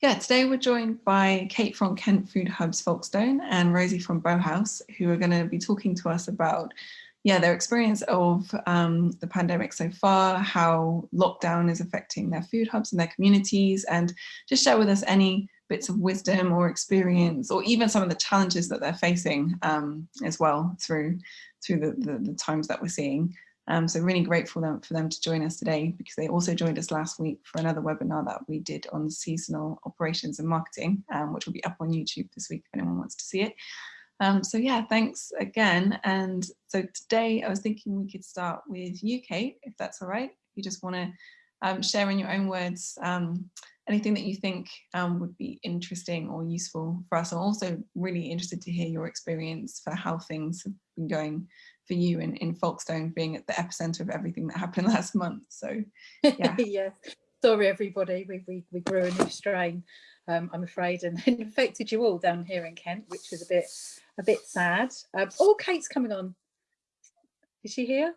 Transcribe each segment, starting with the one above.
Yeah, today we're joined by Kate from Kent Food Hubs Folkestone and Rosie from Bowhouse, who are going to be talking to us about yeah, their experience of um, the pandemic so far, how lockdown is affecting their food hubs and their communities, and just share with us any bits of wisdom or experience, or even some of the challenges that they're facing um, as well through through the, the, the times that we're seeing. Um, so really grateful them, for them to join us today because they also joined us last week for another webinar that we did on seasonal operations and marketing, um, which will be up on YouTube this week if anyone wants to see it. Um, so yeah, thanks again. And so today I was thinking we could start with you, Kate, if that's all right. If you just want to um, share in your own words um, anything that you think um, would be interesting or useful for us. I'm also really interested to hear your experience for how things have been going for you in, in Folkestone being at the epicenter of everything that happened last month. So yeah. yeah. Sorry everybody, we, we, we grew a new strain, um, I'm afraid, and it infected you all down here in Kent, which was a bit a bit sad. Um, oh, Kate's coming on. Is she here?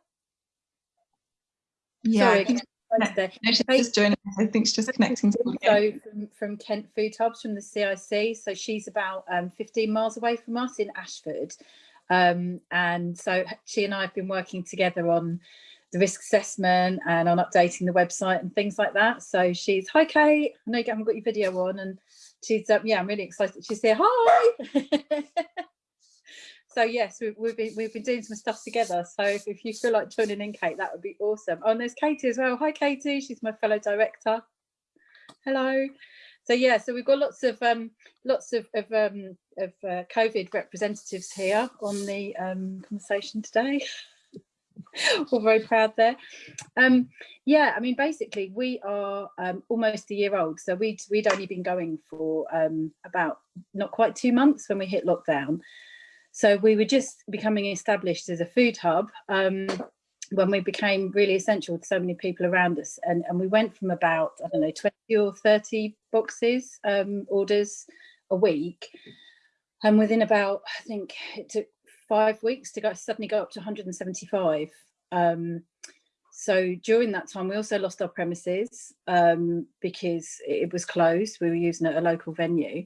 Yeah. Sorry, no, she's just joining. I think she's just connecting. So from, from Kent Food Hubs from the CIC. So she's about um, 15 miles away from us in Ashford. Um, and so she and I have been working together on the risk assessment and on updating the website and things like that. So she's, hi Kate, I know you haven't got your video on and she's, um, yeah, I'm really excited. She's here, hi. so yes, we've, we've, been, we've been doing some stuff together. So if, if you feel like joining in Kate, that would be awesome. Oh, and there's Katie as well. Hi Katie, she's my fellow director. Hello so yeah, so we've got lots of um, lots of of, um, of uh, COVID representatives here on the um, conversation today. We're very proud there. Um, yeah, I mean, basically, we are um, almost a year old, so we'd we'd only been going for um, about not quite two months when we hit lockdown. So we were just becoming established as a food hub. Um, when we became really essential to so many people around us. And, and we went from about, I don't know, 20 or 30 boxes, um, orders a week. And within about, I think it took five weeks to go suddenly go up to 175. Um, so during that time, we also lost our premises um, because it was closed. We were using a local venue.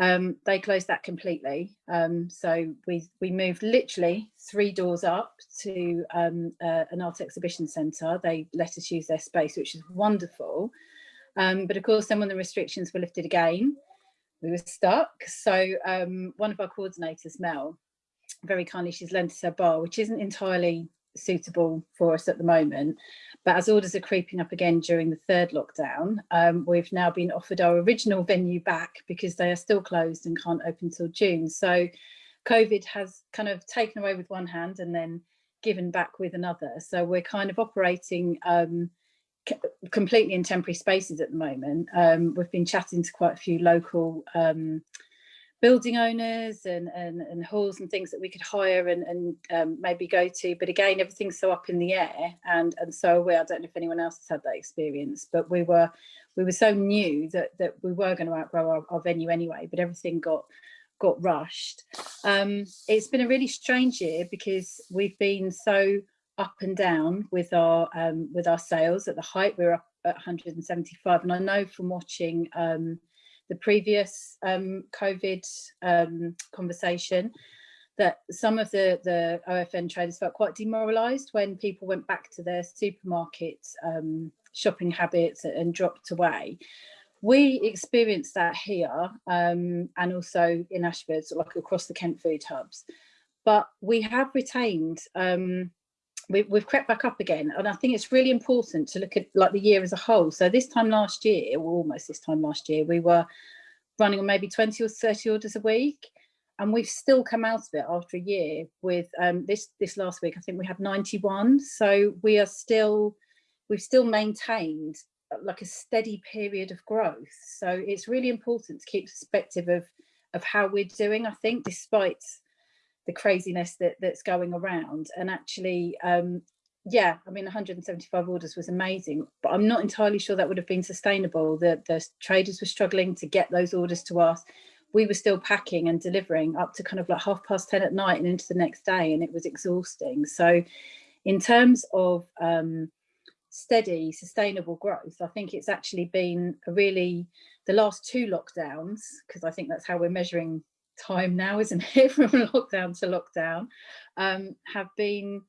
Um, they closed that completely. Um, so we, we moved literally three doors up to um, uh, an art exhibition centre. They let us use their space, which is wonderful. Um, but of course, then when the restrictions were lifted again, we were stuck. So um, one of our coordinators, Mel, very kindly, she's lent us her bar, which isn't entirely suitable for us at the moment. But as orders are creeping up again during the third lockdown, um, we've now been offered our original venue back because they are still closed and can't open till June. So COVID has kind of taken away with one hand and then given back with another. So we're kind of operating um, completely in temporary spaces at the moment. Um, we've been chatting to quite a few local um, building owners and, and, and halls and things that we could hire and, and um, maybe go to. But again, everything's so up in the air and, and so we, I don't know if anyone else has had that experience, but we were we were so new that, that we were going to outgrow our, our venue anyway, but everything got got rushed. Um, it's been a really strange year because we've been so up and down with our um, with our sales. At the height, we were up at 175, and I know from watching um, the previous um, COVID um, conversation that some of the, the OFN traders felt quite demoralised when people went back to their supermarket um, shopping habits and dropped away. We experienced that here um, and also in Ashford, so like across the Kent food hubs. But we have retained um, we, we've crept back up again. And I think it's really important to look at like the year as a whole. So this time last year or almost this time last year we were running on maybe 20 or 30 orders a week. And we've still come out of it after a year with um, this this last week I think we had 91 so we are still we've still maintained uh, like a steady period of growth. So it's really important to keep perspective of of how we're doing I think despite the craziness that that's going around. And actually um yeah i mean 175 orders was amazing but i'm not entirely sure that would have been sustainable. The the traders were struggling to get those orders to us. We were still packing and delivering up to kind of like half past 10 at night and into the next day and it was exhausting. So in terms of um steady, sustainable growth. I think it's actually been really, the last two lockdowns, because I think that's how we're measuring time now, isn't it, from lockdown to lockdown, um, have been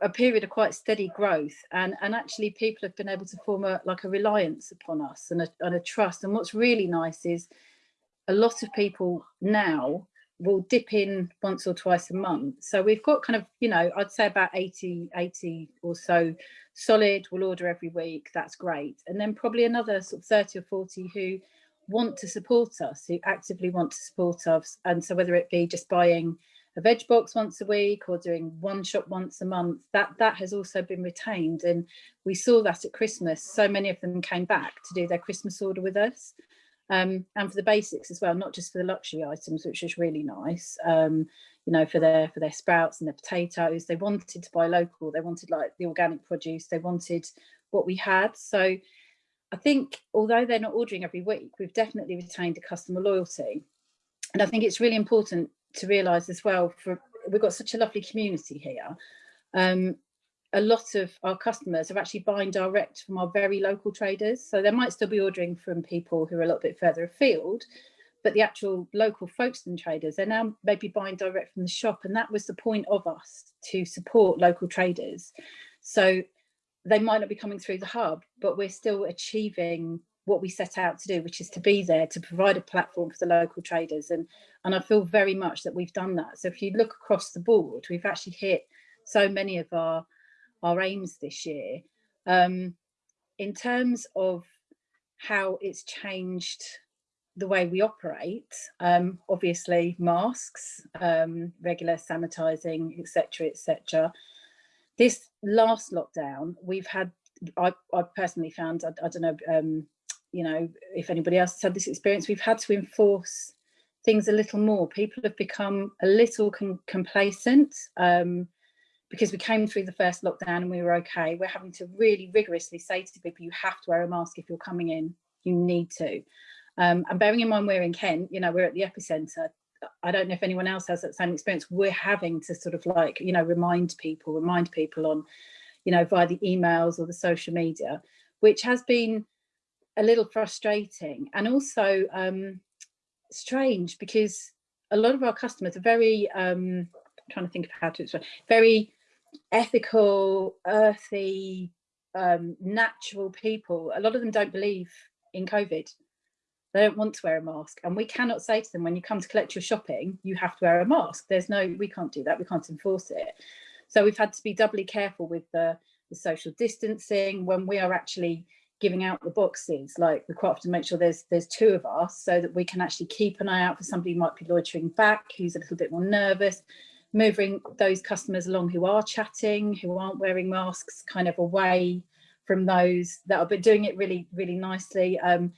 a period of quite steady growth. And and actually people have been able to form a like a reliance upon us and a, and a trust. And what's really nice is a lot of people now will dip in once or twice a month. So we've got kind of you know i'd say about 80 80 or so solid will order every week that's great. And then probably another sort of 30 or 40 who want to support us who actively want to support us. And so whether it be just buying a veg box once a week or doing one shop once a month that that has also been retained. And we saw that at christmas. So many of them came back to do their christmas order with us um, and for the basics as well not just for the luxury items which is really nice um, you know for their for their sprouts and their potatoes. They wanted to buy local. They wanted like the organic produce. They wanted what we had. So i think although they're not ordering every week we've definitely retained a customer loyalty and i think it's really important to realise as well, for we've got such a lovely community here. Um, a lot of our customers are actually buying direct from our very local traders. So they might still be ordering from people who are a little bit further afield, but the actual local Folkestone traders, they're now maybe buying direct from the shop. And that was the point of us to support local traders. So they might not be coming through the hub, but we're still achieving what we set out to do, which is to be there to provide a platform for the local traders. And, and I feel very much that we've done that. So if you look across the board, we've actually hit so many of our, our aims this year. Um, in terms of how it's changed the way we operate, um, obviously masks, um, regular sanitizing, etc., etc. This last lockdown, we've had I, I, personally found, I, I don't know, um, you know, if anybody else has had this experience, we've had to enforce things a little more. People have become a little complacent um, because we came through the first lockdown and we were okay. We're having to really rigorously say to people, you have to wear a mask if you're coming in, you need to. Um, and bearing in mind we're in Kent, you know, we're at the epicenter. I don't know if anyone else has that same experience. We're having to sort of like, you know, remind people, remind people on, you know, via the emails or the social media, which has been a little frustrating and also um, strange because a lot of our customers are very, um, trying to think of how to explain, very ethical, earthy, um, natural people. A lot of them don't believe in COVID. They don't want to wear a mask. And we cannot say to them, when you come to collect your shopping, you have to wear a mask. There's no, we can't do that. We can't enforce it. So we've had to be doubly careful with the, the social distancing when we are actually giving out the boxes like we quite often make sure there's there's two of us so that we can actually keep an eye out for somebody who might be loitering back who's a little bit more nervous moving those customers along who are chatting who aren't wearing masks kind of away from those that are but doing it really really nicely um,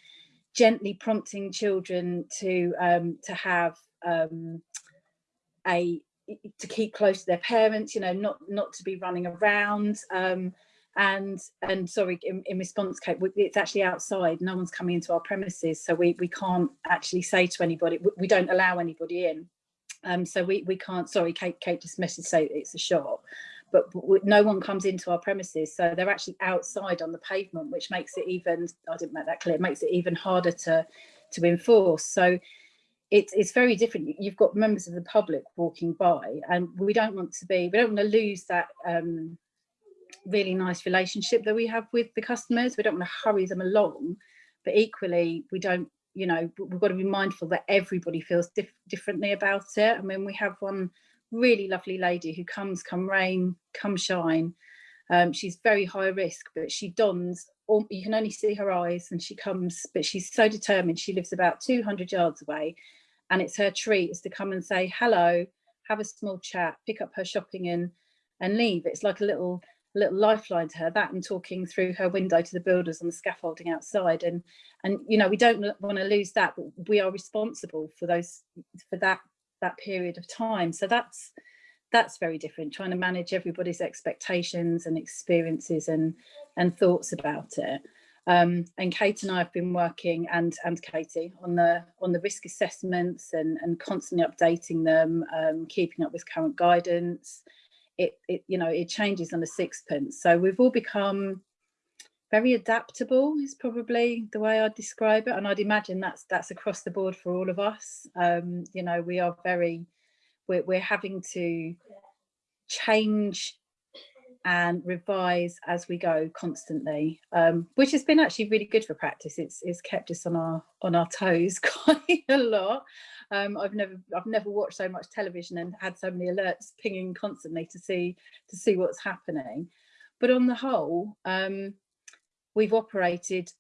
gently prompting children to um, to have um, a to keep close to their parents you know not not to be running around um, and and sorry in, in response kate it's actually outside. No one's coming into our premises so we we can't actually say to anybody we don't allow anybody in. Um so we we can't sorry kate kate just messaged say it's a shop but no one comes into our premises so they're actually outside on the pavement which makes it even i didn't make that clear makes it even harder to to enforce so it's it's very different you've got members of the public walking by and we don't want to be we don't want to lose that um really nice relationship that we have with the customers. We don't want to hurry them along, but equally we don't, you know, we've got to be mindful that everybody feels dif differently about it. I mean, we have one really lovely lady who comes come rain, come shine. Um, she's very high risk, but she dons, all, you can only see her eyes and she comes, but she's so determined. She lives about 200 yards away and it's her treat is to come and say hello, have a small chat, pick up her shopping and, and leave. It's like a little little lifeline to her that and talking through her window to the builders on the scaffolding outside and and you know we don't want to lose that but we are responsible for those for that that period of time. So that's that's very different trying to manage everybody's expectations and experiences and and thoughts about it. Um, and Kate and I have been working and and Katie on the on the risk assessments and and constantly updating them um, keeping up with current guidance. It, it you know it changes on a sixpence. So we've all become very adaptable is probably the way I'd describe it. And I'd imagine that's that's across the board for all of us. Um, you know, we are very, we're, we're having to change and revise as we go constantly, um, which has been actually really good for practice. It's, it's kept us on our on our toes quite a lot. Um, I've never I've never watched so much television and had so many alerts pinging constantly to see to see what's happening. But on the whole, um, we've operated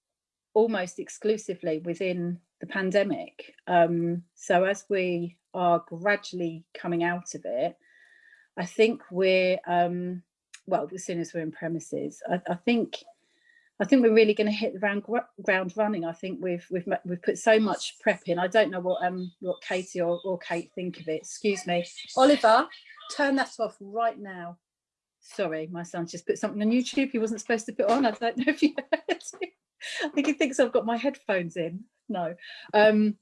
almost exclusively within the pandemic. Um, so as we are gradually coming out of it, I think we're, um, well, as soon as we're in premises, I, I think I think we're really going to hit the ground, running. I think we've we've we've put so much prep in. I don't know what um what Katie or, or Kate think of it. Excuse me, Oliver, turn that off right now. Sorry, my son's just put something on YouTube he wasn't supposed to put on. I don't know if you heard I think he thinks I've got my headphones in. No. Um,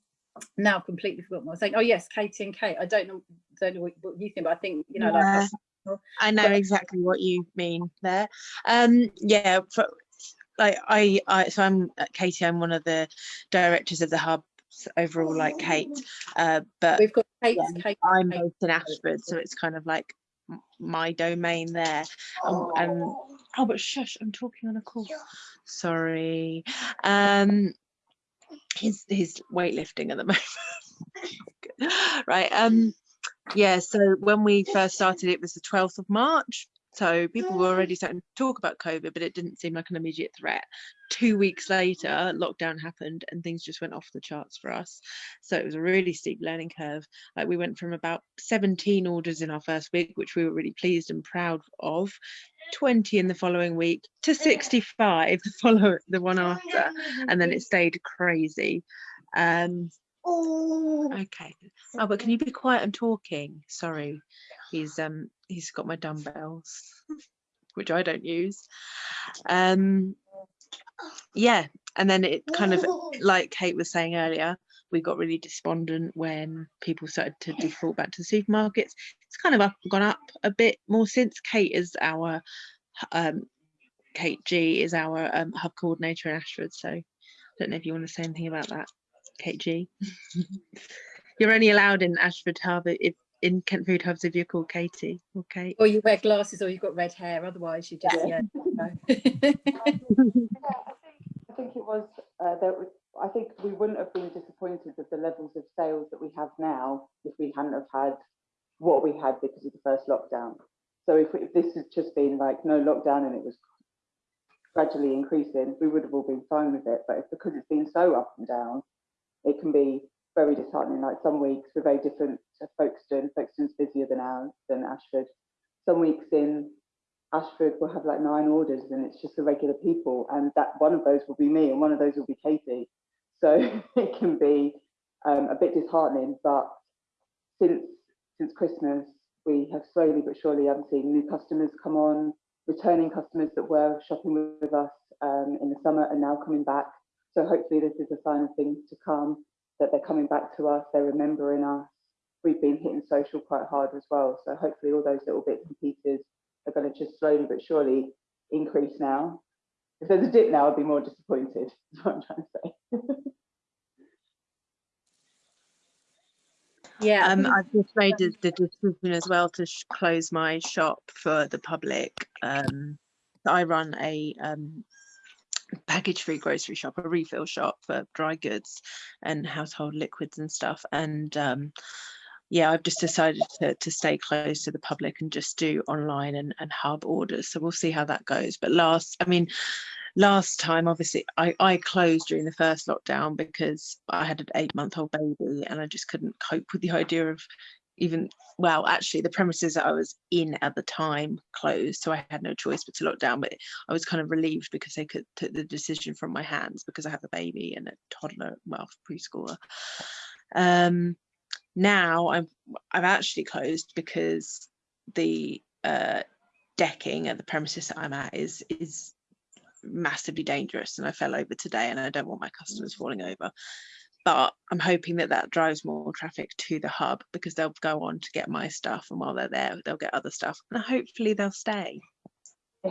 now completely forgot what I was saying. Oh yes, Katie and Kate. I don't know don't know what, what you think, but I think, you know, yeah, like I know exactly what you mean there. Um, yeah, for, like I, I, so I'm uh, Katie. I'm one of the directors of the hub overall, like Kate. Uh, but we've got Kate. Yeah, Kate I'm based in Ashford, so it's kind of like my domain there. Um, and oh, but shush, I'm talking on a call. Sorry. Um, he's he's weightlifting at the moment. right. Um. Yeah. So when we first started, it was the 12th of March. So people were already starting to talk about COVID, but it didn't seem like an immediate threat. Two weeks later, lockdown happened and things just went off the charts for us. So it was a really steep learning curve. Like we went from about 17 orders in our first week, which we were really pleased and proud of, 20 in the following week to 65 the follow the one after, and then it stayed crazy. Um, okay. Oh, but can you be quiet? I'm talking. Sorry. He's um he's got my dumbbells, which I don't use. Um, yeah, and then it kind of like Kate was saying earlier, we got really despondent when people started to default back to the supermarkets. It's kind of up gone up a bit more since Kate is our um, Kate G is our um, hub coordinator in Ashford. So I don't know if you want to say anything about that, Kate G. You're only allowed in Ashford Hub if in Kent Food Hubs if you're called Katie or Kate. Or you wear glasses or you've got red hair, otherwise you just, yeah. yeah I, think, I think it was, uh, there was, I think we wouldn't have been disappointed with the levels of sales that we have now if we hadn't have had what we had because of the first lockdown. So if, if this had just been like no lockdown and it was gradually increasing, we would have all been fine with it. But it's because it's been so up and down, it can be very disheartening. Like some weeks we're very different to Folkestone. Folkestone's busier than ours, than Ashford. Some weeks in Ashford we'll have like nine orders and it's just the regular people. And that one of those will be me and one of those will be Katie. So it can be um, a bit disheartening, but since since Christmas, we have slowly but surely I'm seeing new customers come on, returning customers that were shopping with us um, in the summer and now coming back. So hopefully this is a sign of things to come that they're coming back to us, they're remembering us. We've been hitting social quite hard as well. So hopefully all those little bits and pieces are going to just slowly but surely increase now. If there's a dip now, I'd be more disappointed, is what I'm trying to say. yeah um i've just made the, the decision as well to close my shop for the public um i run a um package free grocery shop, a refill shop for dry goods and household liquids and stuff. And um, yeah, I've just decided to, to stay close to the public and just do online and, and hub orders. So we'll see how that goes. But last, I mean, last time, obviously, I, I closed during the first lockdown because I had an eight month old baby and I just couldn't cope with the idea of even well actually the premises that i was in at the time closed so i had no choice but to lock down but i was kind of relieved because they could take the decision from my hands because i have a baby and a toddler well preschooler um now i'm i've actually closed because the uh decking at the premises that i'm at is is massively dangerous and i fell over today and i don't want my customers falling over but I'm hoping that that drives more traffic to the hub because they'll go on to get my stuff and while they're there they'll get other stuff and hopefully they'll stay.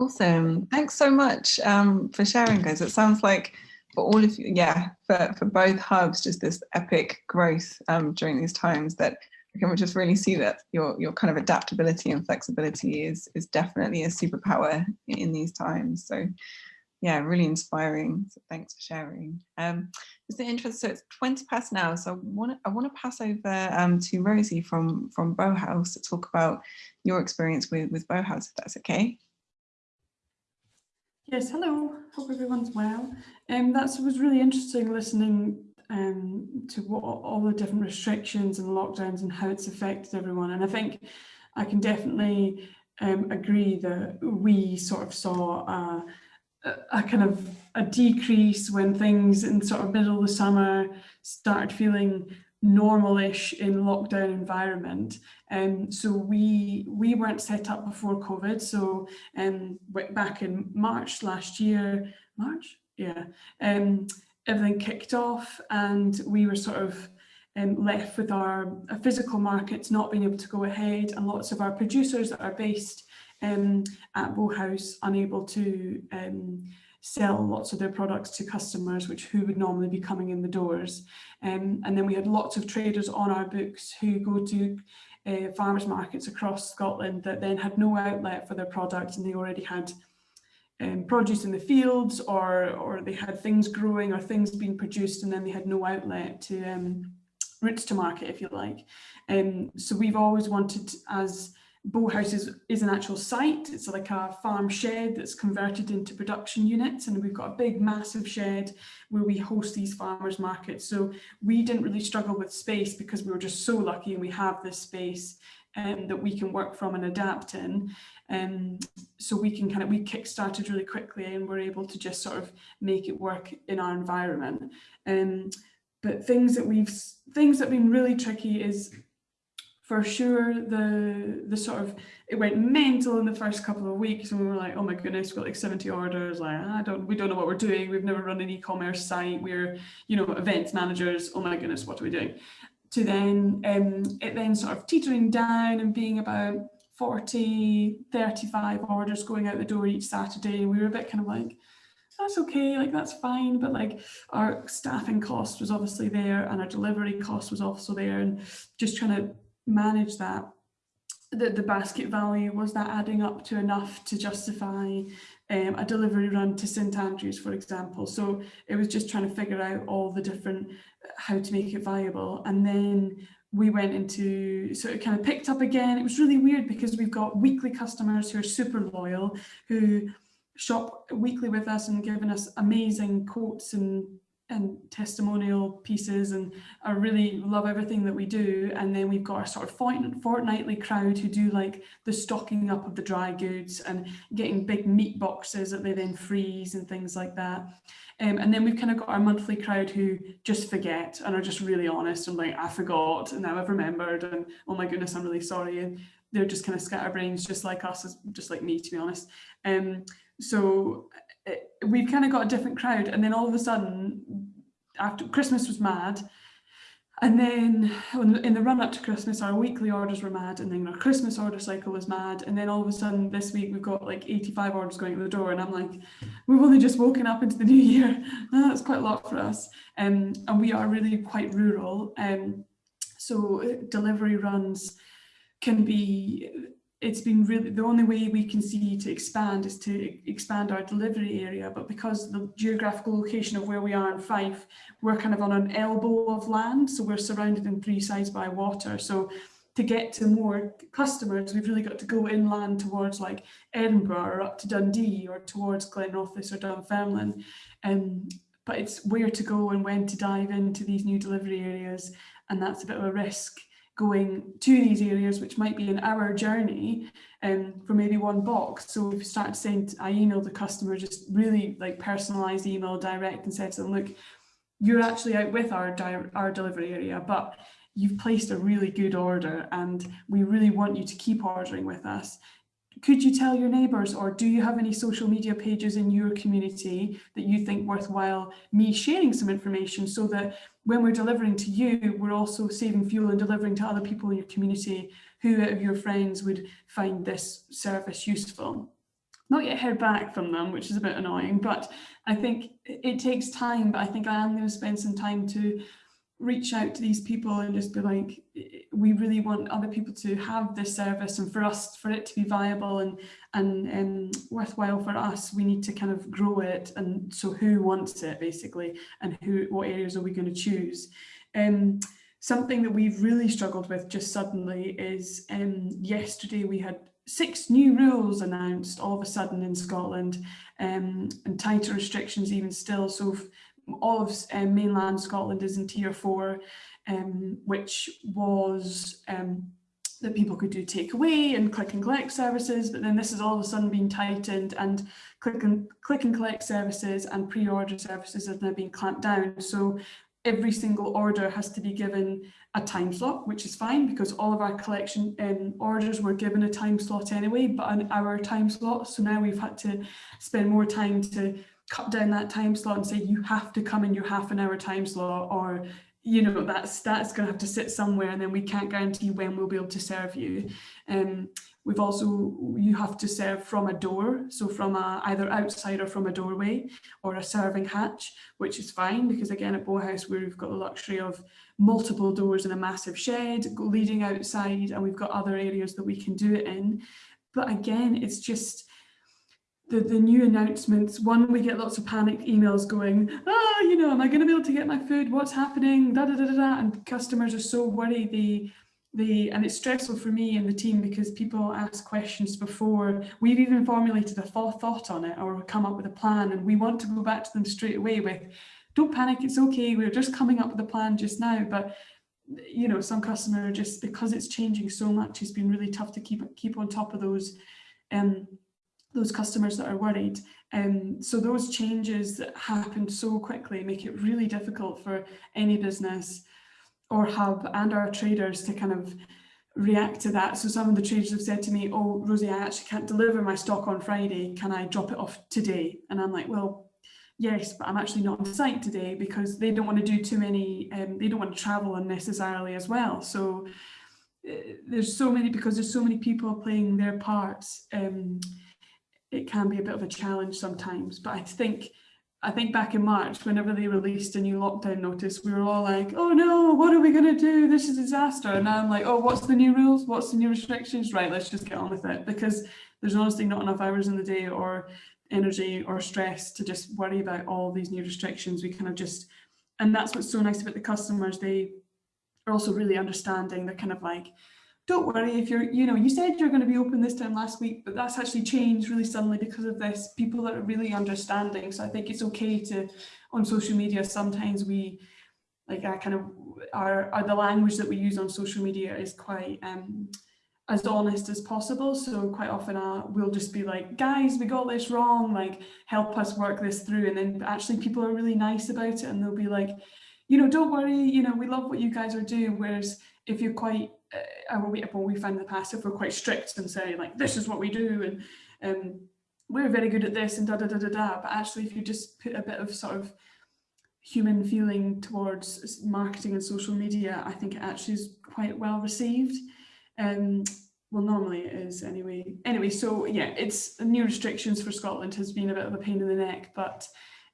Awesome. Thanks so much um, for sharing, guys. It sounds like for all of you, yeah, for, for both hubs, just this epic growth um, during these times that we can just really see that your, your kind of adaptability and flexibility is, is definitely a superpower in these times. So yeah, really inspiring. So thanks for sharing. Um, just the interest, so it's 20 past now. So I want to I want to pass over um, to Rosie from from Bowhouse to talk about your experience with with Bowhouse, if that's okay. Yes, hello. Hope everyone's well. Um, that was really interesting listening um, to what all the different restrictions and lockdowns and how it's affected everyone. And I think I can definitely um, agree that we sort of saw a, a kind of a decrease when things in sort of middle of the summer started feeling normalish in lockdown environment. Um, so we we weren't set up before COVID. So um, back in March last year, March, yeah, um, everything kicked off and we were sort of um, left with our, physical markets not being able to go ahead and lots of our producers that are based um, at Bowhouse unable to um, sell lots of their products to customers, which who would normally be coming in the doors. Um, and then we had lots of traders on our books who go to uh, farmers markets across Scotland that then had no outlet for their product and they already had um, produce in the fields or, or they had things growing or things being produced and then they had no outlet to um, routes to market, if you like. Um, so we've always wanted as Bowhouse is, is an actual site. It's like a farm shed that's converted into production units and we've got a big massive shed where we host these farmers markets. So we didn't really struggle with space because we were just so lucky and we have this space um, that we can work from and adapt in. Um, so we can kind of, we kick-started really quickly and we're able to just sort of make it work in our environment. Um, but things that we've, things that have been really tricky is for sure the the sort of it went mental in the first couple of weeks and we were like oh my goodness we've got like 70 orders like I don't we don't know what we're doing we've never run an e-commerce site we're you know events managers oh my goodness what are we doing to then um it then sort of teetering down and being about 40 35 orders going out the door each Saturday we were a bit kind of like that's okay, like that's fine. But like our staffing cost was obviously there and our delivery cost was also there and just trying to manage that the, the basket value was that adding up to enough to justify um, a delivery run to St Andrews for example? So it was just trying to figure out all the different how to make it viable. And then we went into so it kind of picked up again. It was really weird because we've got weekly customers who are super loyal who shop weekly with us and giving us amazing quotes and and testimonial pieces and I really love everything that we do. And then we've got our sort of fortnightly crowd who do like the stocking up of the dry goods and getting big meat boxes that they then freeze and things like that. Um, and then we've kind of got our monthly crowd who just forget and are just really honest and like I forgot and now I've remembered and oh my goodness I'm really sorry. And they're just kind of scatterbrains just like us just like me to be honest. Um, so we've kind of got a different crowd and then all of a sudden after Christmas was mad. And then in the run up to Christmas our weekly orders were mad and then our Christmas order cycle was mad and then all of a sudden this week we've got like 85 orders going to the door and I'm like we've only just woken up into the new year. That's quite a lot for us. Um, and we are really quite rural um, so uh, delivery runs can be it's been really the only way we can see to expand is to expand our delivery area but because the geographical location of where we are in Fife we're kind of on an elbow of land so we're surrounded in three sides by water. So to get to more customers we've really got to go inland towards like Edinburgh or up to Dundee or towards Glenrothes or Dunfermline. Um, but it's where to go and when to dive into these new delivery areas and that's a bit of a risk going to these areas, which might be an hour journey um, for maybe one box. So we've started saying, I emailed the customer, just really like personalized email direct and said to them, look, you're actually out with our, our delivery area, but you've placed a really good order and we really want you to keep ordering with us could you tell your neighbours or do you have any social media pages in your community that you think worthwhile me sharing some information so that when we're delivering to you, we're also saving fuel and delivering to other people in your community who out of your friends would find this service useful. not yet heard back from them, which is a bit annoying, but I think it takes time, but I think I am going to spend some time to reach out to these people and just be like, we really want other people to have this service and for us, for it to be viable and, and um, worthwhile for us, we need to kind of grow it. And so who wants it basically, and who, what areas are we going to choose? Um, something that we've really struggled with just suddenly is um, yesterday we had six new rules announced all of a sudden in Scotland um, and tighter restrictions even still. So of um, mainland Scotland is in tier four, um, which was um, that people could do takeaway and click and collect services, but then this has all of a sudden been tightened and click and click and collect services and pre-order services have now been clamped down. So every single order has to be given a time slot, which is fine because all of our collection um, orders were given a time slot anyway, but an hour time slot. So now we've had to spend more time to cut down that time slot and say you have to come in your half an hour time slot or you know that's that's going to have to sit somewhere and then we can't guarantee when we'll be able to serve you. Um we've also you have to serve from a door so from a either outside or from a doorway or a serving hatch which is fine because again at Bowhouse we've got the luxury of multiple doors in a massive shed leading outside and we've got other areas that we can do it in. But again it's just the, the new announcements, one, we get lots of panicked emails going, ah, you know, am I going to be able to get my food? What's happening? Da, da, da, da, da. And customers are so worried. They, they, and it's stressful for me and the team because people ask questions before we've even formulated a thought on it or come up with a plan. And we want to go back to them straight away with, don't panic, it's okay. We're just coming up with a plan just now. But you know, some customer just because it's changing so much, it's been really tough to keep keep on top of those um, those customers that are worried. Um, so those changes that happened so quickly make it really difficult for any business or hub and our traders to kind of react to that. So some of the traders have said to me, oh, Rosie, I actually can't deliver my stock on Friday. Can I drop it off today? And I'm like, well, yes, but I'm actually not on site today because they don't want to do too many, um, they don't want to travel unnecessarily as well. So uh, there's so many, because there's so many people playing their parts. Um, it can be a bit of a challenge sometimes. But I think I think back in March, whenever they released a new lockdown notice, we were all like, oh no, what are we going to do? This is a disaster. And I'm like, oh, what's the new rules? What's the new restrictions? Right, let's just get on with it. Because there's honestly not enough hours in the day or energy or stress to just worry about all these new restrictions. We kind of just, and that's what's so nice about the customers. They are also really understanding. They're kind of like, don't worry if you're, you know, you said you're going to be open this time last week, but that's actually changed really suddenly because of this. People that are really understanding. So I think it's okay to, on social media, sometimes we, like I kind of, our, our the language that we use on social media is quite um, as honest as possible. So quite often uh, we'll just be like, guys, we got this wrong, like help us work this through. And then actually people are really nice about it and they'll be like, you know, don't worry, you know, we love what you guys are doing. Whereas if you're quite uh, we, well, we find in the past if we're quite strict and say like this is what we do and um, we're very good at this and da da da da da. But actually if you just put a bit of sort of human feeling towards marketing and social media I think it actually is quite well received. Um, well normally it is anyway. Anyway so yeah it's new restrictions for Scotland has been a bit of a pain in the neck but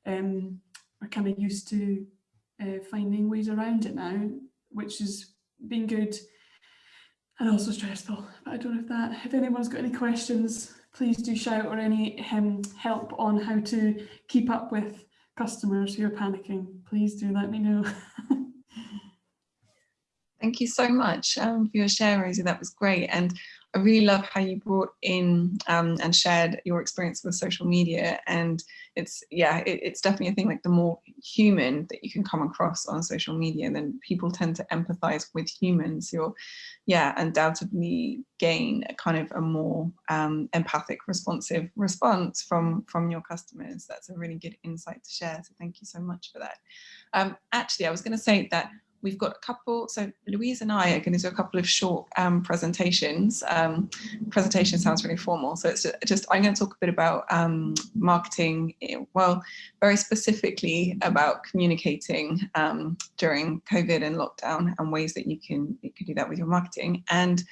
um, we're kind of used to uh, finding ways around it now which has been good and also stressful. But I don't know if that, if anyone's got any questions, please do shout or any um, help on how to keep up with customers who are panicking. Please do let me know. Thank you so much um, for your share, Rosie. That was great. And I really love how you brought in um, and shared your experience with social media. And it's, yeah, it, it's definitely a thing like the more human that you can come across on social media, then people tend to empathize with humans. You're, yeah, undoubtedly gain a kind of a more um, empathic, responsive response from, from your customers. That's a really good insight to share. So thank you so much for that. Um, actually, I was going to say that we've got a couple, so Louise and I are going to do a couple of short um, presentations. Um, presentation sounds really formal, so it's just, I'm going to talk a bit about um, marketing, eh, well, very specifically about communicating um, during COVID and lockdown and ways that you can, you can do that with your marketing. And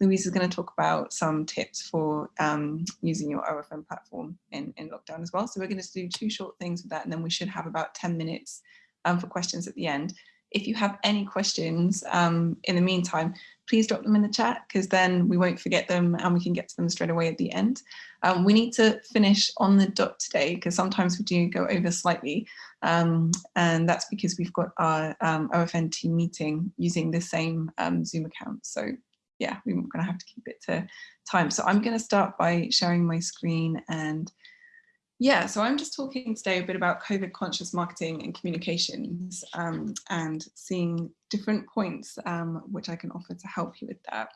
Louise is going to talk about some tips for um, using your OFN platform in, in lockdown as well. So we're going to do two short things with that and then we should have about 10 minutes um, for questions at the end. If you have any questions um, in the meantime, please drop them in the chat because then we won't forget them and we can get to them straight away at the end. Um, we need to finish on the dot today because sometimes we do go over slightly um, and that's because we've got our um, OFN team meeting using the same um, Zoom account. So yeah, we're going to have to keep it to time. So I'm going to start by sharing my screen and yeah, so I'm just talking today a bit about COVID conscious marketing and communications um, and seeing different points um, which I can offer to help you with that.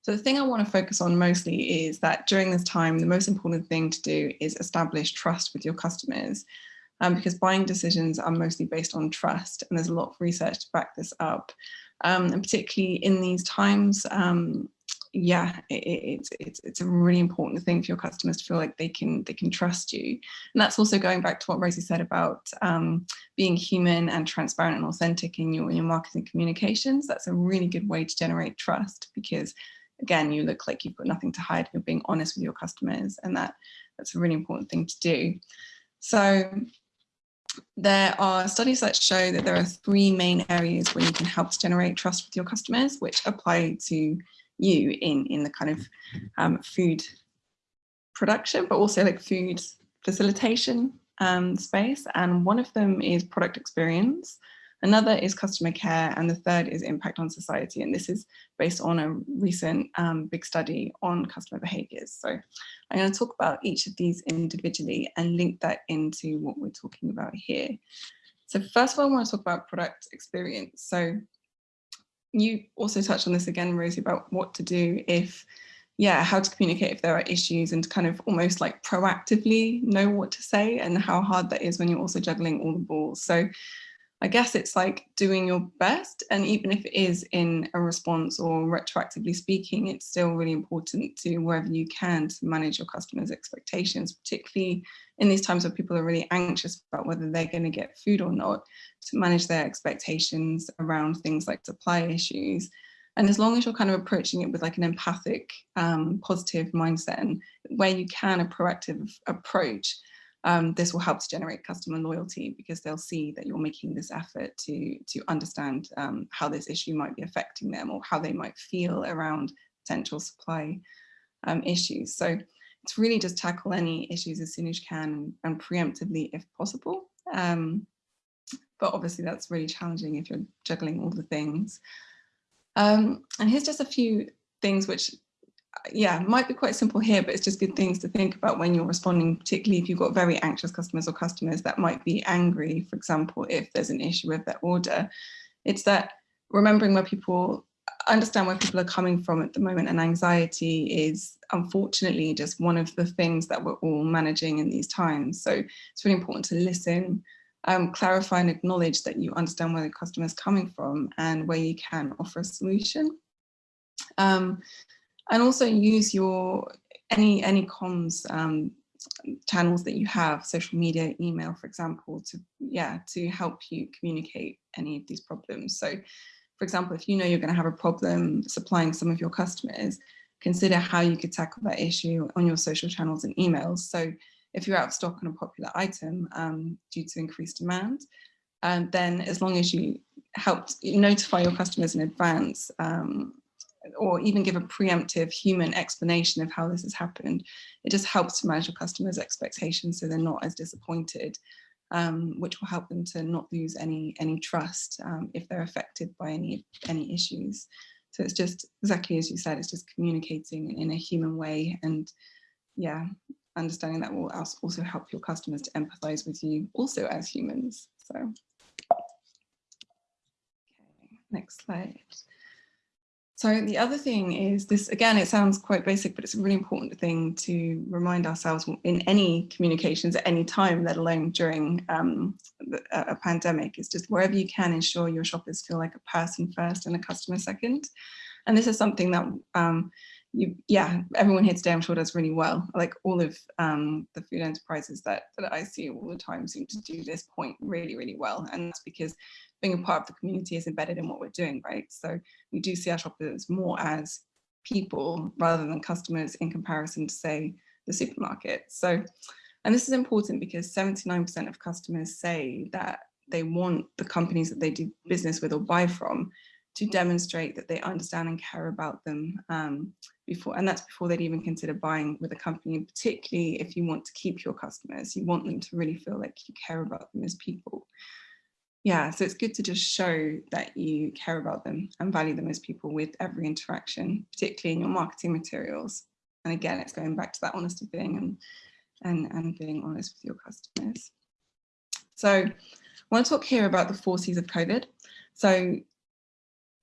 So the thing I want to focus on mostly is that during this time, the most important thing to do is establish trust with your customers um, because buying decisions are mostly based on trust and there's a lot of research to back this up. Um, and particularly in these times, yeah, it, it's it's it's a really important thing for your customers to feel like they can they can trust you, and that's also going back to what Rosie said about um, being human and transparent and authentic in your your marketing communications. That's a really good way to generate trust because, again, you look like you've got nothing to hide. You're being honest with your customers, and that that's a really important thing to do. So there are studies that show that there are three main areas where you can help to generate trust with your customers, which apply to you in, in the kind of um, food production, but also like food facilitation um, space. And one of them is product experience. Another is customer care, and the third is impact on society. And this is based on a recent um, big study on customer behaviors. So I'm going to talk about each of these individually and link that into what we're talking about here. So first of all, I want to talk about product experience. So you also touched on this again, Rosie, about what to do if, yeah, how to communicate if there are issues and kind of almost like proactively know what to say and how hard that is when you're also juggling all the balls. So I guess it's like doing your best. And even if it is in a response or retroactively speaking, it's still really important to wherever you can to manage your customers' expectations, particularly in these times where people are really anxious about whether they're going to get food or not, to manage their expectations around things like supply issues. And as long as you're kind of approaching it with like an empathic, um, positive mindset and where you can a proactive approach, um, this will help to generate customer loyalty because they'll see that you're making this effort to, to understand um, how this issue might be affecting them or how they might feel around potential supply um, issues. So it's really just tackle any issues as soon as you can and preemptively if possible. Um, but obviously that's really challenging if you're juggling all the things. Um, and here's just a few things which yeah, might be quite simple here, but it's just good things to think about when you're responding, particularly if you've got very anxious customers or customers that might be angry, for example, if there's an issue with their order. It's that remembering where people understand where people are coming from at the moment and anxiety is unfortunately just one of the things that we're all managing in these times. So it's really important to listen, um, clarify and acknowledge that you understand where the customer is coming from and where you can offer a solution. Um, and also use your any any comms um, channels that you have, social media, email, for example, to yeah to help you communicate any of these problems. So, for example, if you know you're going to have a problem supplying some of your customers, consider how you could tackle that issue on your social channels and emails. So, if you're out of stock on a popular item um, due to increased demand, and then as long as you help notify your customers in advance um, or even give a preemptive human explanation of how this has happened. It just helps to manage your customers' expectations so they're not as disappointed, um, which will help them to not lose any any trust um, if they're affected by any any issues. So it's just exactly as you said, it's just communicating in a human way and yeah, understanding that will also help your customers to empathize with you also as humans. So, okay, next slide. So the other thing is this, again, it sounds quite basic, but it's a really important thing to remind ourselves in any communications at any time, let alone during um, a pandemic, is just wherever you can ensure your shoppers feel like a person first and a customer second. And this is something that um, you, yeah, everyone here today I'm sure does really well. Like all of um, the food enterprises that, that I see all the time seem to do this point really, really well. And that's because being a part of the community is embedded in what we're doing, right? So we do see our shoppers more as people rather than customers in comparison to say the supermarket. So, and this is important because 79% of customers say that they want the companies that they do business with or buy from to demonstrate that they understand and care about them um, before, and that's before they'd even consider buying with a company, particularly if you want to keep your customers, you want them to really feel like you care about them as people. Yeah, so it's good to just show that you care about them and value them as people with every interaction, particularly in your marketing materials. And again, it's going back to that honesty thing and, and, and being honest with your customers. So I want to talk here about the four C's of COVID. So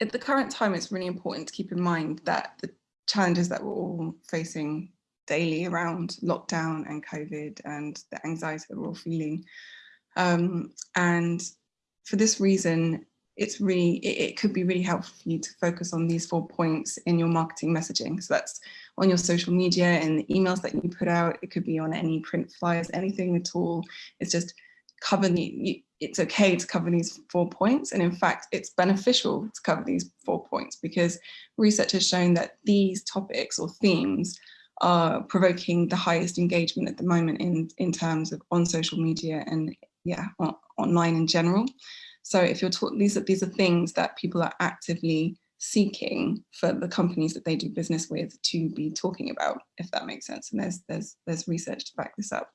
at the current time, it's really important to keep in mind that the challenges that we're all facing daily around lockdown and COVID and the anxiety that we're all feeling. Um, and for this reason, it's really, it, it, could be really helpful for you to focus on these four points in your marketing messaging. So that's on your social media and the emails that you put out. It could be on any print flyers, anything at all. It's just cover the, it's okay to cover these four points. And in fact, it's beneficial to cover these four points because research has shown that these topics or themes are provoking the highest engagement at the moment in, in terms of on social media and yeah, on, online in general. So if you're talking, these are, these are things that people are actively seeking for the companies that they do business with to be talking about, if that makes sense. And there's, there's, there's research to back this up.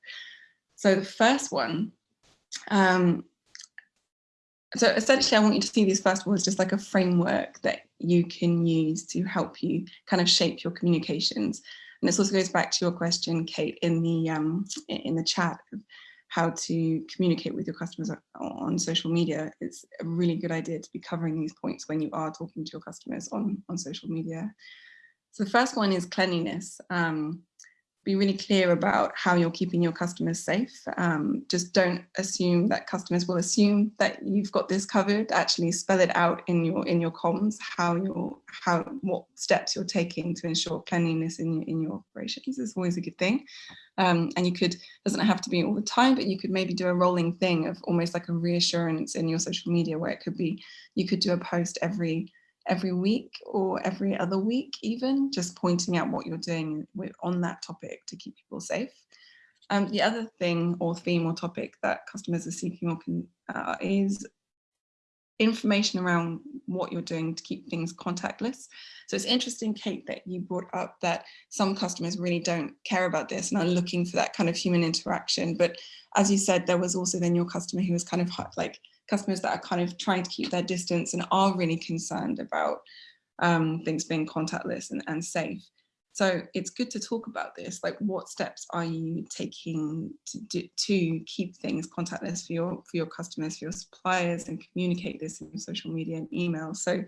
So the first one um, so essentially I want you to see these festivals just like a framework that you can use to help you kind of shape your communications. And this also goes back to your question, Kate, in the um, in the chat how to communicate with your customers on social media. It's a really good idea to be covering these points when you are talking to your customers on, on social media. So the first one is cleanliness. Um, be really clear about how you're keeping your customers safe. Um, just don't assume that customers will assume that you've got this covered. Actually spell it out in your in your comms how you're how what steps you're taking to ensure cleanliness in your in your operations is always a good thing. Um, and you could doesn't have to be all the time, but you could maybe do a rolling thing of almost like a reassurance in your social media where it could be you could do a post every every week or every other week even, just pointing out what you're doing on that topic to keep people safe. Um, the other thing or theme or topic that customers are seeking or can, uh, is information around what you're doing to keep things contactless. So it's interesting, Kate, that you brought up that some customers really don't care about this and are looking for that kind of human interaction. But as you said, there was also then your customer who was kind of like customers that are kind of trying to keep their distance and are really concerned about um, things being contactless and, and safe. So it's good to talk about this, like what steps are you taking to, do, to keep things contactless for your, for your customers, for your suppliers and communicate this in social media and email. So,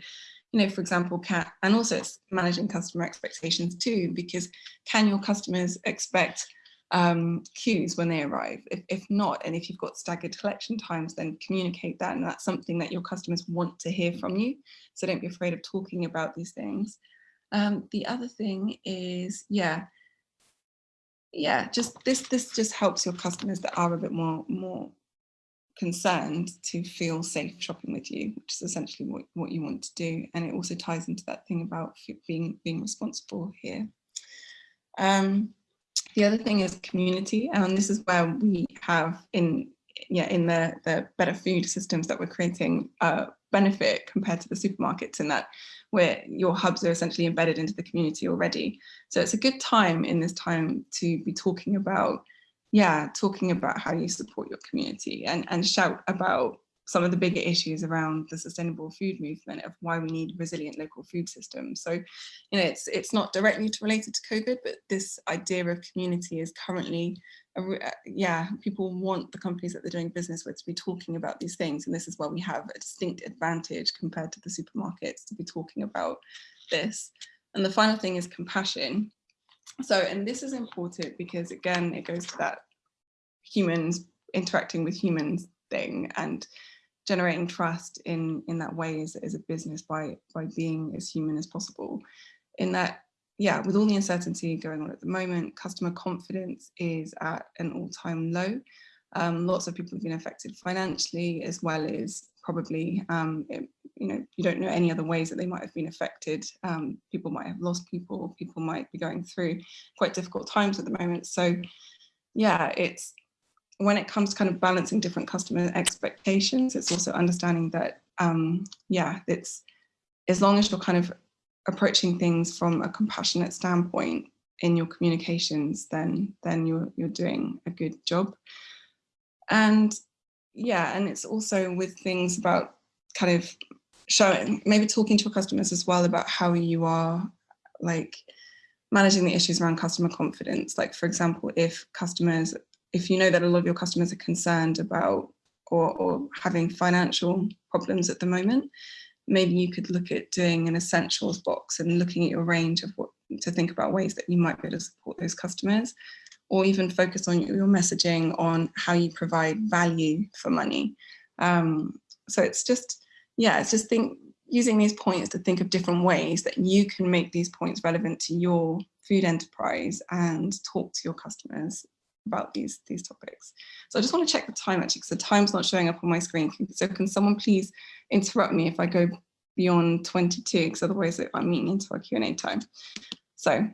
you know, for example, can, and also it's managing customer expectations too, because can your customers expect um, queues when they arrive. If, if not, and if you've got staggered collection times, then communicate that. And that's something that your customers want to hear from you. So don't be afraid of talking about these things. Um, the other thing is, yeah, yeah, just this, this just helps your customers that are a bit more, more concerned to feel safe shopping with you, which is essentially what, what you want to do. And it also ties into that thing about being, being responsible here. Um, the other thing is community, and this is where we have in yeah in the the better food systems that we're creating uh, benefit compared to the supermarkets in that where your hubs are essentially embedded into the community already. So it's a good time in this time to be talking about yeah talking about how you support your community and and shout about some of the bigger issues around the sustainable food movement of why we need resilient local food systems. So, you know, it's it's not directly related to COVID, but this idea of community is currently, a, uh, yeah, people want the companies that they're doing business with to be talking about these things. And this is where we have a distinct advantage compared to the supermarkets to be talking about this. And the final thing is compassion. So, and this is important because again, it goes to that humans interacting with humans thing and generating trust in in that way as, as a business by by being as human as possible in that yeah with all the uncertainty going on at the moment customer confidence is at an all-time low um, lots of people have been affected financially as well as probably um, you know, you don't know any other ways that they might have been affected. Um, people might have lost people, people might be going through quite difficult times at the moment. So yeah, it's when it comes to kind of balancing different customer expectations, it's also understanding that, um, yeah, it's as long as you're kind of approaching things from a compassionate standpoint in your communications, then then you're you're doing a good job. And yeah, and it's also with things about kind of showing, maybe talking to your customers as well about how you are like managing the issues around customer confidence. Like for example, if customers, if you know that a lot of your customers are concerned about or, or having financial problems at the moment, maybe you could look at doing an essentials box and looking at your range of what to think about ways that you might be able to support those customers or even focus on your messaging on how you provide value for money. Um, so it's just, yeah, it's just think using these points to think of different ways that you can make these points relevant to your food enterprise and talk to your customers about these these topics. So I just want to check the time actually because the time's not showing up on my screen. So can someone please interrupt me if I go beyond 22 because otherwise I'm meeting into our Q&A time. So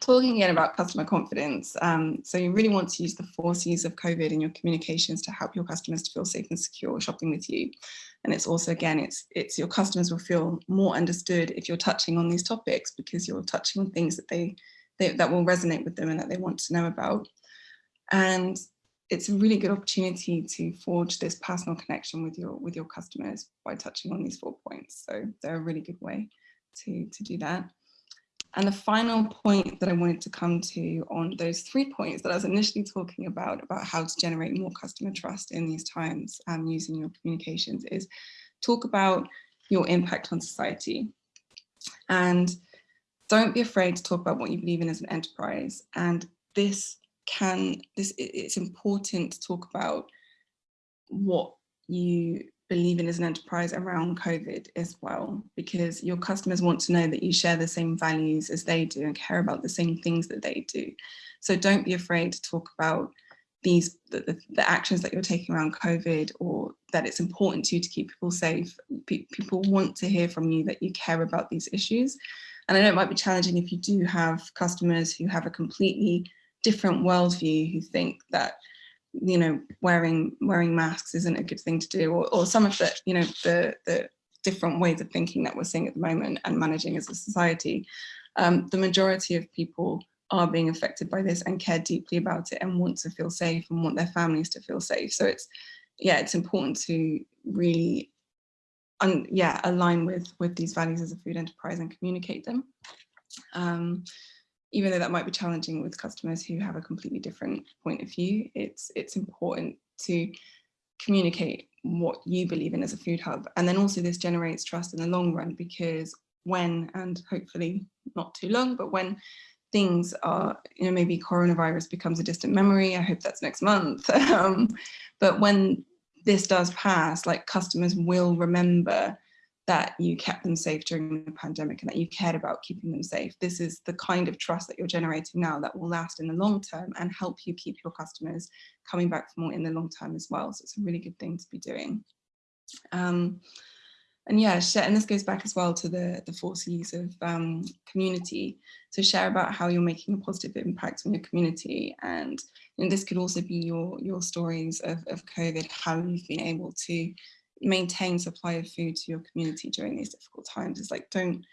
talking again about customer confidence. Um, so you really want to use the four C's of COVID in your communications to help your customers to feel safe and secure shopping with you. And it's also, again, it's, it's your customers will feel more understood if you're touching on these topics because you're touching on things that they, they that will resonate with them and that they want to know about. And it's a really good opportunity to forge this personal connection with your with your customers by touching on these four points. So they're a really good way to, to do that. And the final point that I wanted to come to on those three points that I was initially talking about, about how to generate more customer trust in these times um, using your communications is talk about your impact on society. And don't be afraid to talk about what you believe in as an enterprise. And this can, this it's important to talk about what you believe in as an enterprise around COVID as well, because your customers want to know that you share the same values as they do and care about the same things that they do. So don't be afraid to talk about these the, the, the actions that you're taking around COVID or that it's important to you to keep people safe. Pe people want to hear from you that you care about these issues. And I know it might be challenging if you do have customers who have a completely different worldview who think that you know, wearing wearing masks isn't a good thing to do, or, or some of the, you know, the, the different ways of thinking that we're seeing at the moment and managing as a society, um, the majority of people are being affected by this and care deeply about it and want to feel safe and want their families to feel safe. So it's, yeah, it's important to really, and yeah, align with, with these values as a food enterprise and communicate them. Um, even though that might be challenging with customers who have a completely different point of view, it's, it's important to communicate what you believe in as a food hub. And then also this generates trust in the long run because when, and hopefully not too long, but when things are, you know, maybe coronavirus becomes a distant memory, I hope that's next month. um, but when this does pass, like customers will remember that you kept them safe during the pandemic and that you cared about keeping them safe. This is the kind of trust that you're generating now that will last in the long term and help you keep your customers coming back for more in the long term as well. So it's a really good thing to be doing. Um, and yeah, and this goes back as well to the, the four C's of um, community. So share about how you're making a positive impact on your community. And, and this could also be your, your stories of, of COVID, how you've been able to maintain supply of food to your community during these difficult times. is like, don't,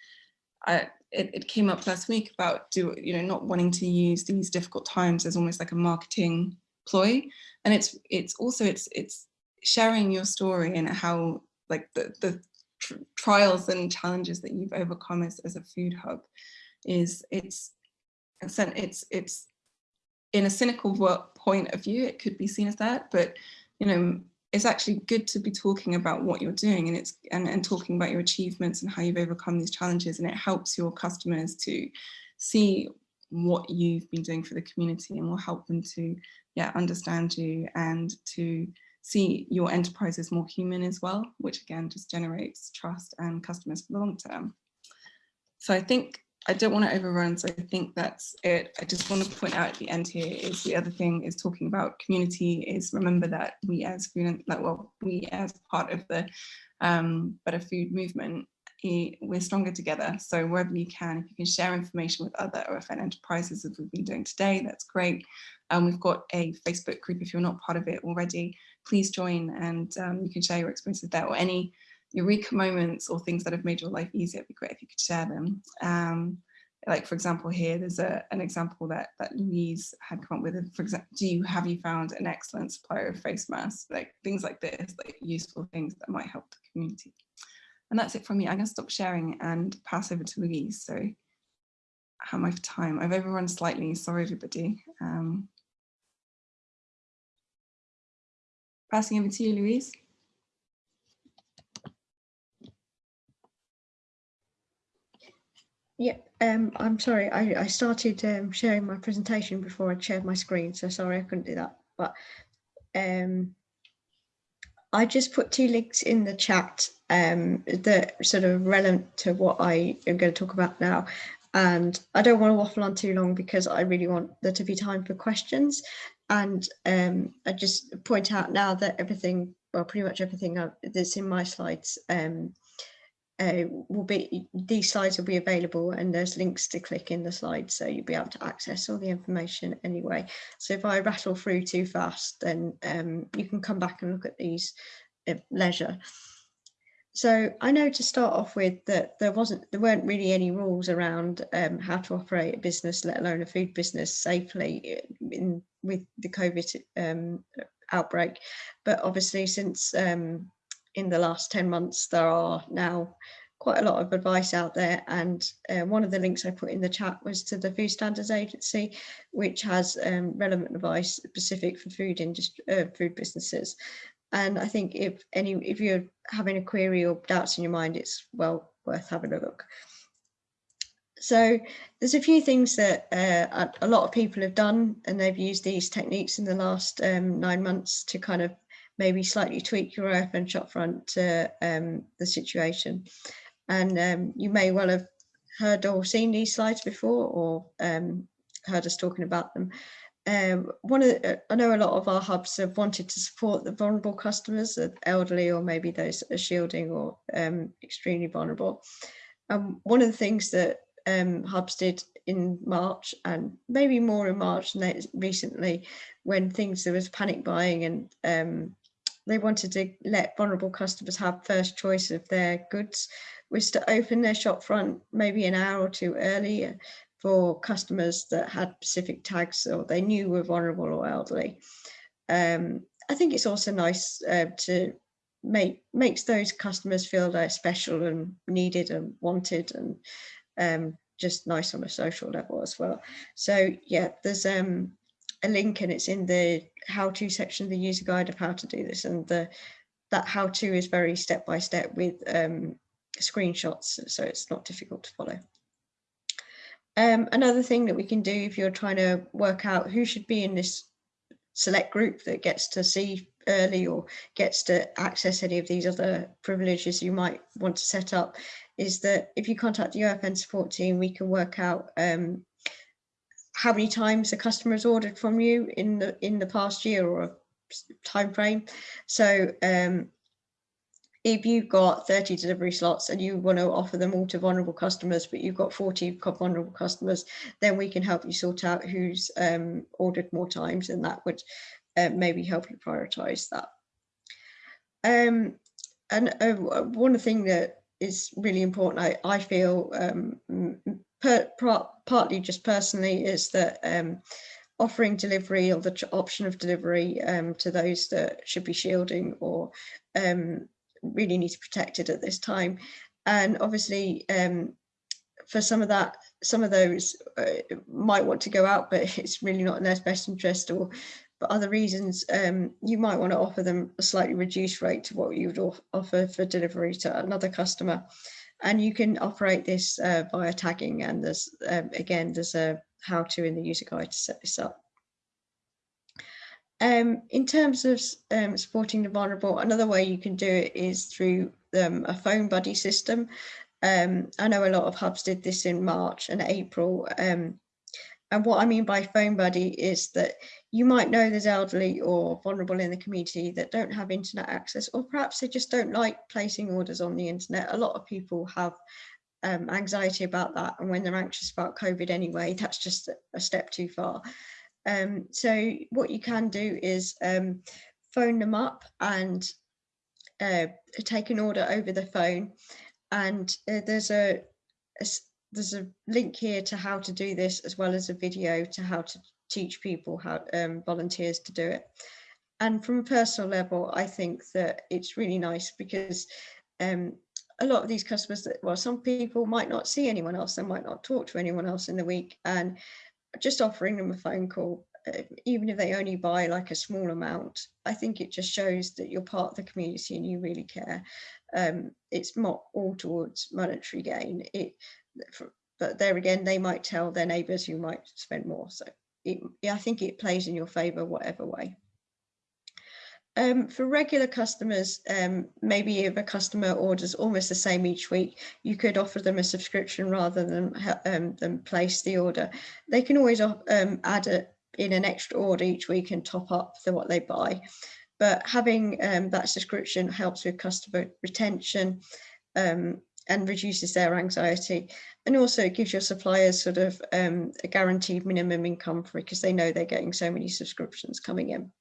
I, it, it came up last week about do you know not wanting to use these difficult times as almost like a marketing ploy and it's it's also it's it's sharing your story and how like the the tr trials and challenges that you've overcome as, as a food hub is it's it's it's in a cynical point of view it could be seen as that but you know it's actually good to be talking about what you're doing and it's and, and talking about your achievements and how you've overcome these challenges and it helps your customers to see what you've been doing for the community and will help them to yeah understand you and to see your enterprise as more human as well which again just generates trust and customers for the long term. So I think I don't want to overrun, so I think that's it. I just want to point out at the end here is the other thing is talking about community is remember that we as food, like well, we as part of the um, better food movement, we're stronger together. So wherever you can, if you can share information with other OFN enterprises as we've been doing today, that's great. Um, we've got a Facebook group if you're not part of it already, please join and um, you can share your experiences there or any eureka moments or things that have made your life easier, it'd be great if you could share them. Um, like for example here, there's a, an example that, that Louise had come up with, for example, do you, have you found an excellent supplier of face masks? Like things like this, like useful things that might help the community. And that's it from me. I'm gonna stop sharing and pass over to Louise. So how am I for time? I've overrun slightly, sorry everybody. Um, passing over to you, Louise. Yeah, um, I'm sorry, I, I started um, sharing my presentation before I shared my screen, so sorry I couldn't do that. But um, I just put two links in the chat um, that sort of relevant to what I am going to talk about now. And I don't want to waffle on too long because I really want there to be time for questions. And um, I just point out now that everything, well, pretty much everything that's in my slides um, uh, will be these slides will be available and there's links to click in the slides so you'll be able to access all the information anyway. So if I rattle through too fast then um, you can come back and look at these at leisure. So I know to start off with that there wasn't there weren't really any rules around um, how to operate a business let alone a food business safely in with the COVID um, outbreak. But obviously since um, in the last 10 months, there are now quite a lot of advice out there. And uh, one of the links I put in the chat was to the Food Standards Agency, which has um, relevant advice specific for food industry, uh, food businesses. And I think if any, if you're having a query or doubts in your mind, it's well worth having a look. So there's a few things that uh, a lot of people have done and they've used these techniques in the last um, nine months to kind of maybe slightly tweak your OFN shopfront to um, the situation. And um, you may well have heard or seen these slides before or um, heard us talking about them. Um, one of the, I know a lot of our hubs have wanted to support the vulnerable customers, the elderly or maybe those that are shielding or um, extremely vulnerable. Um, one of the things that um, hubs did in March and maybe more in March recently when things there was panic buying and um, they wanted to let vulnerable customers have first choice of their goods was to open their shop front maybe an hour or two earlier for customers that had specific tags or they knew were vulnerable or elderly. Um, I think it's also nice uh, to make makes those customers feel they're special and needed and wanted and um, just nice on a social level as well. So yeah, there's um, a link and it's in the how-to section of the user guide of how to do this and the that how-to is very step by step with um, screenshots so it's not difficult to follow. Um, another thing that we can do if you're trying to work out who should be in this select group that gets to see early or gets to access any of these other privileges you might want to set up is that if you contact the OFN support team, we can work out um, how many times a customer has ordered from you in the in the past year or a time frame. So um, if you've got 30 delivery slots and you want to offer them all to vulnerable customers, but you've got 40 vulnerable customers, then we can help you sort out who's um, ordered more times and that would uh, maybe help you prioritize that. Um, and uh, one thing that is really important, I, I feel, um, per, partly just personally is that um, offering delivery or the option of delivery um, to those that should be shielding or um, really need to be protected at this time. And obviously um, for some of that, some of those uh, might want to go out, but it's really not in their best interest or for other reasons, um, you might want to offer them a slightly reduced rate to what you would offer for delivery to another customer and you can operate this uh, via tagging and there's um, again there's a how to in the user guide to set this up. Um, in terms of um, supporting the vulnerable, another way you can do it is through um, a phone buddy system. Um, I know a lot of hubs did this in March and April. Um, and what I mean by phone buddy is that you might know there's elderly or vulnerable in the community that don't have internet access, or perhaps they just don't like placing orders on the internet. A lot of people have um, anxiety about that. And when they're anxious about COVID anyway, that's just a step too far. Um, so what you can do is um, phone them up and uh, take an order over the phone. And uh, there's a, a there's a link here to how to do this as well as a video to how to teach people how um, volunteers to do it. And from a personal level, I think that it's really nice because um, a lot of these customers that, well, some people might not see anyone else, they might not talk to anyone else in the week and just offering them a phone call, uh, even if they only buy like a small amount, I think it just shows that you're part of the community and you really care. Um, it's not all towards monetary gain. It, for, but there again, they might tell their neighbours who might spend more. So it, I think it plays in your favour whatever way. Um, for regular customers, um, maybe if a customer orders almost the same each week, you could offer them a subscription rather than um, than place the order. They can always um, add a, in an extra order each week and top up the what they buy. But having um, that subscription helps with customer retention um, and reduces their anxiety. And also it gives your suppliers sort of um, a guaranteed minimum income for because they know they're getting so many subscriptions coming in.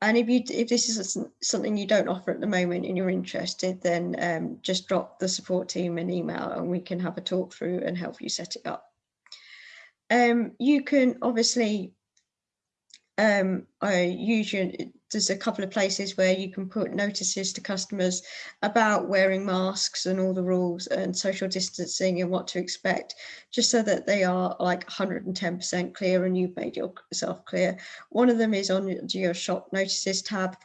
And if you if this is something you don't offer at the moment and you're interested, then um, just drop the support team an email and we can have a talk through and help you set it up. Um, you can obviously um, I usually there's a couple of places where you can put notices to customers about wearing masks and all the rules and social distancing and what to expect, just so that they are like 110% clear and you've made yourself clear. One of them is on your shop notices tab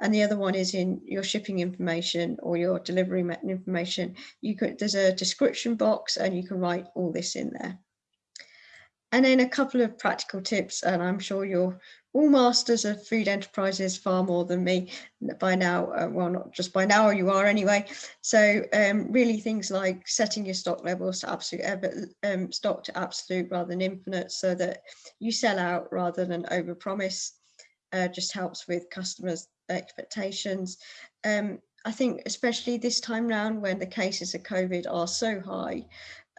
and the other one is in your shipping information or your delivery information. You could, there's a description box and you can write all this in there. And then a couple of practical tips, and I'm sure you're all masters of food enterprises far more than me by now. Uh, well, not just by now, you are anyway. So um, really things like setting your stock levels to absolute, um, stock to absolute rather than infinite so that you sell out rather than overpromise uh, just helps with customers' expectations. Um, I think especially this time round when the cases of COVID are so high,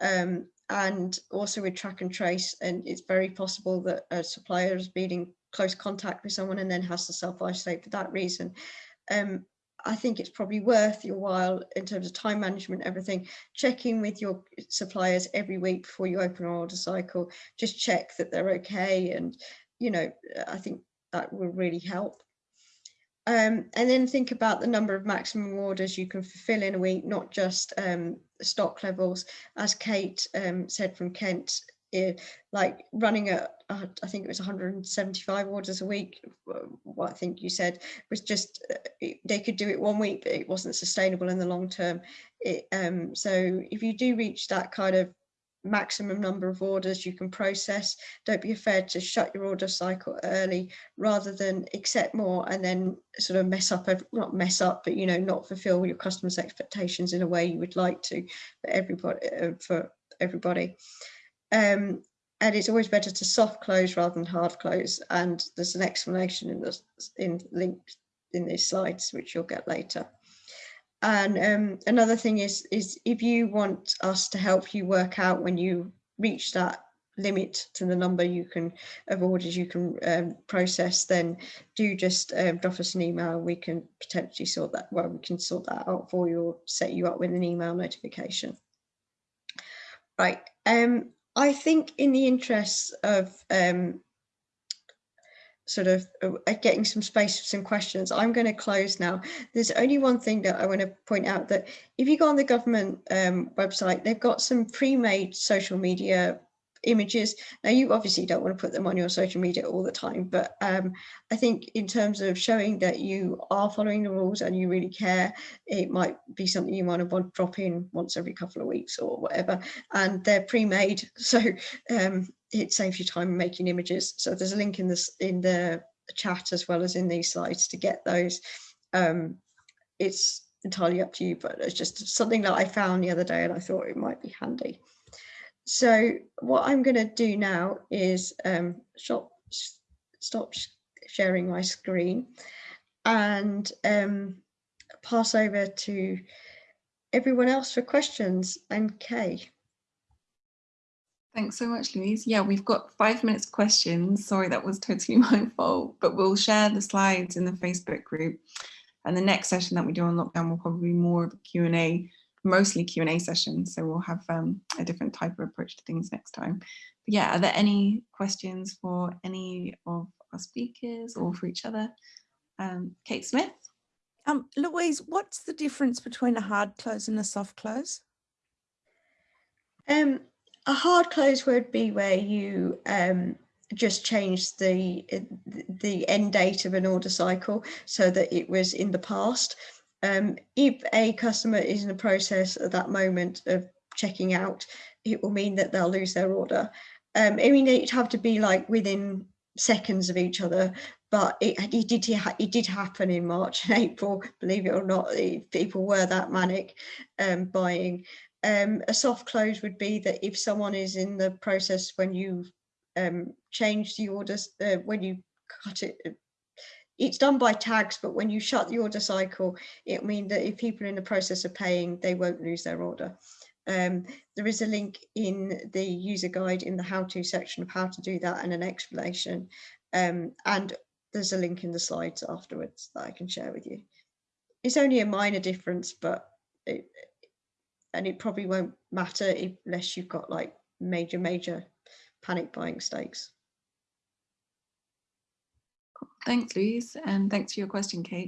um, and also with track and trace and it's very possible that a supplier been in close contact with someone and then has to self-isolate for that reason um, I think it's probably worth your while in terms of time management, everything, checking with your suppliers every week before you open an order cycle, just check that they're okay. And, you know, I think that will really help. Um, and then think about the number of maximum orders you can fulfill in a week, not just um, stock levels. As Kate um, said from Kent, it, like running at, uh, I think it was 175 orders a week, what I think you said, was just, uh, they could do it one week, but it wasn't sustainable in the long term. It, um, so if you do reach that kind of maximum number of orders you can process. Don't be afraid to shut your order cycle early rather than accept more and then sort of mess up, not mess up, but you know, not fulfill your customers' expectations in a way you would like to for everybody. Uh, for everybody. Um, and it's always better to soft close rather than hard close. And there's an explanation in the in linked in these slides, which you'll get later. And um, another thing is, is if you want us to help you work out when you reach that limit to the number you can of orders you can um, process, then do just um, drop us an email. We can potentially sort that. Well, we can sort that out for you or set you up with an email notification. Right. Um, I think in the interests of um, sort of uh, getting some space for some questions. I'm going to close now. There's only one thing that I want to point out that if you go on the government um, website, they've got some pre-made social media images. Now you obviously don't want to put them on your social media all the time, but um, I think in terms of showing that you are following the rules and you really care, it might be something you might want to drop in once every couple of weeks or whatever. And they're pre-made, so um, it saves you time making images. So there's a link in this in the chat as well as in these slides to get those. Um, it's entirely up to you, but it's just something that I found the other day and I thought it might be handy. So what I'm going to do now is um, stop, stop sharing my screen and um, pass over to everyone else for questions and Kay. Thanks so much, Louise. Yeah, we've got five minutes questions. Sorry, that was totally my fault, but we'll share the slides in the Facebook group. And the next session that we do on lockdown will probably be more of a Q&A, mostly Q&A sessions. So we'll have um, a different type of approach to things next time. But yeah, are there any questions for any of our speakers or for each other? Um, Kate Smith? Um, Louise, what's the difference between a hard close and a soft close? Um, a hard close would be where you um, just change the the end date of an order cycle so that it was in the past. Um, if a customer is in the process at that moment of checking out, it will mean that they'll lose their order. Um, I mean, it'd have to be like within seconds of each other, but it, it did it did happen in March and April. Believe it or not, people were that manic um, buying. Um, a soft close would be that if someone is in the process when you um, change the orders, uh, when you cut it, it's done by tags, but when you shut the order cycle, it means that if people are in the process of paying, they won't lose their order. Um, there is a link in the user guide in the how-to section of how to do that and an explanation. Um, and there's a link in the slides afterwards that I can share with you. It's only a minor difference, but it, and it probably won't matter unless you've got like major, major panic buying stakes. Thanks, Louise, and thanks for your question, Kate.